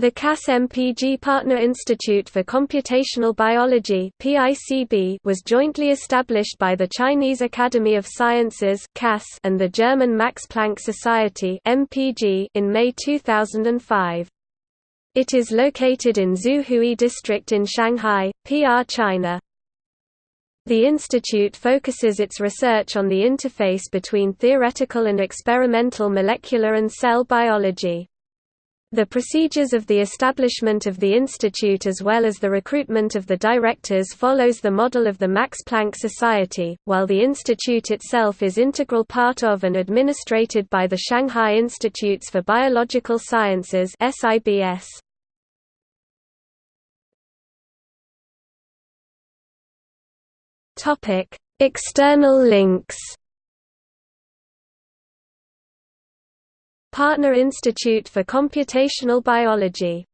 The CAS-MPG Partner Institute for Computational Biology was jointly established by the Chinese Academy of Sciences CAS and the German Max Planck Society MPG in May 2005. It is located in Xuhui District in Shanghai, PR China. The institute focuses its research on the interface between theoretical and experimental molecular and cell biology. The procedures of the establishment of the institute as well as the recruitment of the directors follows the model of the Max Planck Society, while the institute itself is integral part of and administrated by the Shanghai Institutes for Biological Sciences SIBS. External links Partner Institute for Computational Biology